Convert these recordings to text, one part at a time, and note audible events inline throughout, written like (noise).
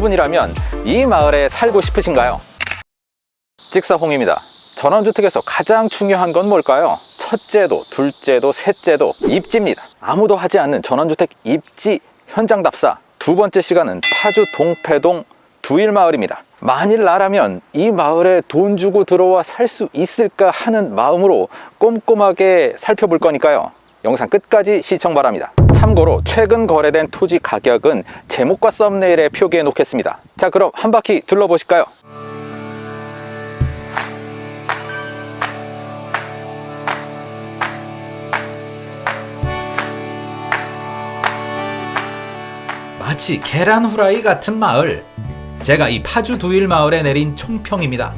분이라면 이 마을에 살고 싶으신가요? 직사홍입니다. 전원주택에서 가장 중요한 건 뭘까요? 첫째도, 둘째도, 셋째도 입지입니다. 아무도 하지 않는 전원주택 입지 현장 답사 두 번째 시간은 파주 동패동 두일마을입니다. 만일 나라면 이 마을에 돈 주고 들어와 살 수 있을까 하는 마음으로 꼼꼼하게 살펴볼 거니까요. 영상 끝까지 시청 바랍니다. 참고로 최근 거래된 토지 가격은 제목과 썸네일에 표기해 놓겠습니다. 자 그럼 한 바퀴 둘러보실까요? 마치 계란 후라이 같은 마을. 제가 이 파주 두일 마을에 내린 총평입니다.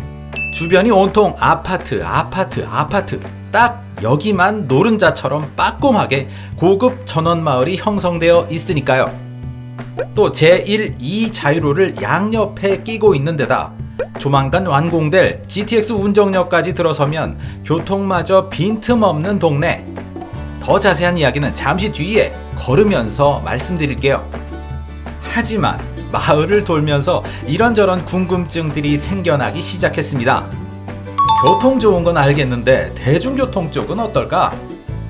주변이 온통 아파트, 아파트, 아파트. 딱 여기만 노른자처럼 빠꼼하게 고급 전원 마을이 형성되어 있으니까요. 또 제1, 2 자유로를 양옆에 끼고 있는 데다 조만간 완공될 GTX 운정역까지 들어서면 교통마저 빈틈없는 동네. 더 자세한 이야기는 잠시 뒤에 걸으면서 말씀드릴게요. 하지만 마을을 돌면서 이런저런 궁금증들이 생겨나기 시작했습니다. 교통 좋은 건 알겠는데 대중교통 쪽은 어떨까?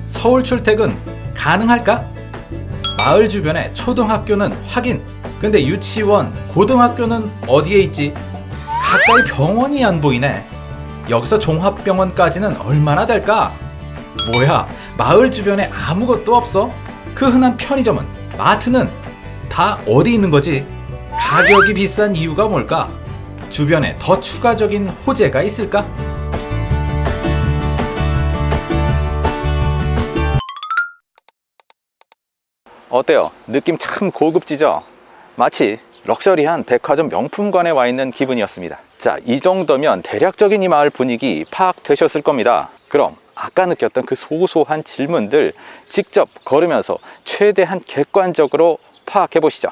서울 출퇴근 가능할까? 마을 주변에 초등학교는 확인. 근데 유치원, 고등학교는 어디에 있지? 가까이 병원이 안 보이네. 여기서 종합병원까지는 얼마나 될까? 뭐야, 마을 주변에 아무것도 없어? 그 흔한 편의점은, 마트는 다 어디 있는 거지? 가격이 비싼 이유가 뭘까? 주변에 더 추가적인 호재가 있을까? 어때요? 느낌 참 고급지죠? 마치 럭셔리한 백화점 명품관에 와 있는 기분이었습니다. 자, 이 정도면 대략적인 이 마을 분위기 파악되셨을 겁니다. 그럼 아까 느꼈던 그 소소한 질문들 직접 걸으면서 최대한 객관적으로 파악해 보시죠.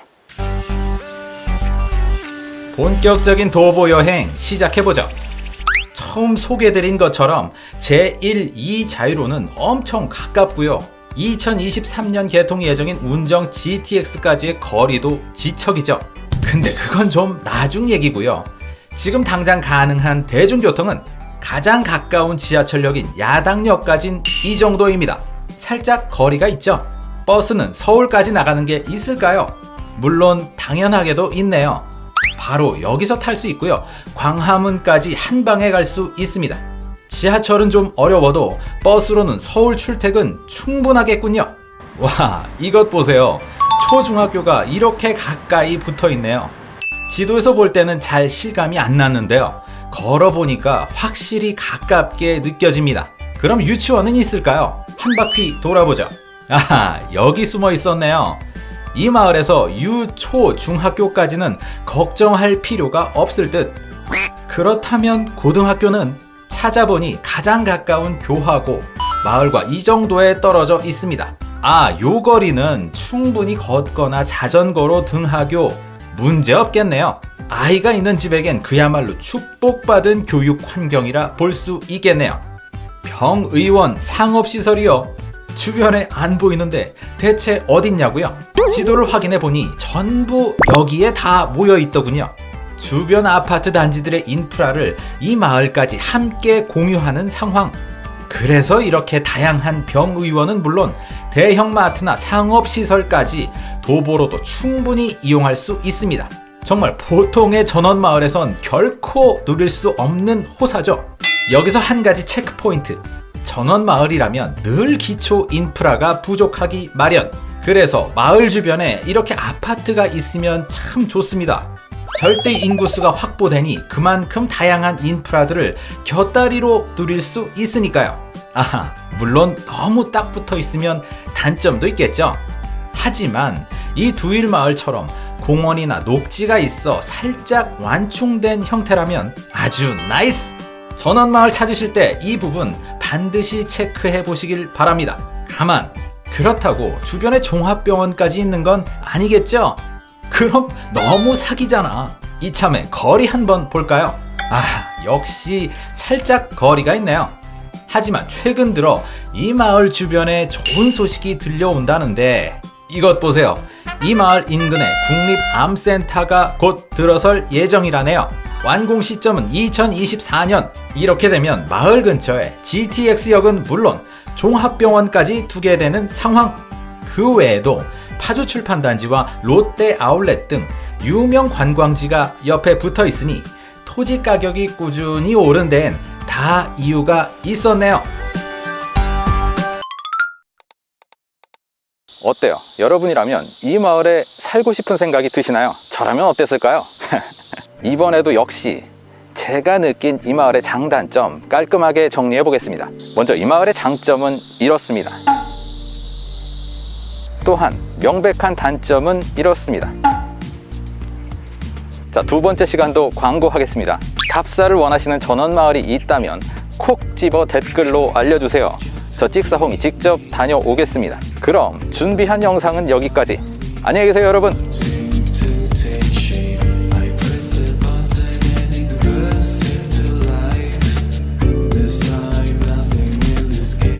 본격적인 도보 여행 시작해보죠. 처음 소개드린 것처럼 제1, 2 자유로는 엄청 가깝고요. 2023년 개통 예정인 운정 GTX까지의 거리도 지척이죠. 근데 그건 좀 나중 얘기고요. 지금 당장 가능한 대중교통은 가장 가까운 지하철역인 야당역까진 이 정도입니다. 살짝 거리가 있죠. 버스는 서울까지 나가는 게 있을까요? 물론 당연하게도 있네요. 바로 여기서 탈 수 있고요. 광화문까지 한 방에 갈 수 있습니다. 지하철은 좀 어려워도 버스로는 서울 출퇴근 충분하겠군요. 와, 이것 보세요. 초중학교가 이렇게 가까이 붙어 있네요. 지도에서 볼 때는 잘 실감이 안 났는데요. 걸어보니까 확실히 가깝게 느껴집니다. 그럼 유치원은 있을까요? 한 바퀴 돌아보죠. 아하, 여기 숨어 있었네요. 이 마을에서 유, 초, 중학교까지는 걱정할 필요가 없을 듯. 그렇다면 고등학교는 찾아보니 가장 가까운 교하고 마을과 이 정도에 떨어져 있습니다. 아, 요 거리는 충분히 걷거나 자전거로 등하교 문제 없겠네요. 아이가 있는 집에겐 그야말로 축복받은 교육 환경이라 볼 수 있겠네요. 병의원 상업시설이요. 주변에 안 보이는데 대체 어딨냐고요? 지도를 확인해 보니 전부 여기에 다 모여 있더군요. 주변 아파트 단지들의 인프라를 이 마을까지 함께 공유하는 상황. 그래서 이렇게 다양한 병의원은 물론 대형 마트나 상업시설까지 도보로도 충분히 이용할 수 있습니다. 정말 보통의 전원마을에선 결코 누릴 수 없는 호사죠. 여기서 한 가지 checkpoint. 전원마을이라면 늘 기초 인프라가 부족하기 마련. 그래서 마을 주변에 이렇게 아파트가 있으면 참 좋습니다. 절대 인구수가 확보되니 그만큼 다양한 인프라들을 곁다리로 누릴 수 있으니까요. 아하, 물론 너무 딱 붙어 있으면 단점도 있겠죠. 하지만 이 두일 마을처럼 공원이나 녹지가 있어 살짝 완충된 형태라면 아주 nice! 전원마을 찾으실 때 이 부분 반드시 체크해 보시길 바랍니다. 가만! 그렇다고 주변에 종합병원까지 있는 건 아니겠죠? 그럼 너무 사기잖아. 이참에 거리 한번 볼까요? 아, 역시 살짝 거리가 있네요. 하지만 최근 들어 이 마을 주변에 좋은 소식이 들려온다는데 이것 보세요. 이 마을 인근에 국립암센터가 곧 들어설 예정이라네요. 완공 시점은 2024년. 이렇게 되면 마을 근처에 GTX역은 물론 종합병원까지 두게 되는 상황. 그 외에도 파주 출판단지와 롯데 아울렛 등 유명 관광지가 옆에 붙어 있으니 토지 가격이 꾸준히 오른 데엔 다 이유가 있었네요. 어때요? 여러분이라면 이 마을에 살고 싶은 생각이 드시나요? 저라면 어땠을까요? (laughs) 이번에도 역시 제가 느낀 이 마을의 장단점 깔끔하게 정리해 보겠습니다. 먼저 이 마을의 장점은 이렇습니다. 또한 명백한 단점은 이렇습니다. 자, 두 번째 시간도 광고하겠습니다. 답사를 원하시는 전원 마을이 있다면 콕 집어 댓글로 알려주세요. 저 찍사홍이 직접 다녀오겠습니다. 그럼 준비한 영상은 여기까지. 안녕히 계세요, 여러분.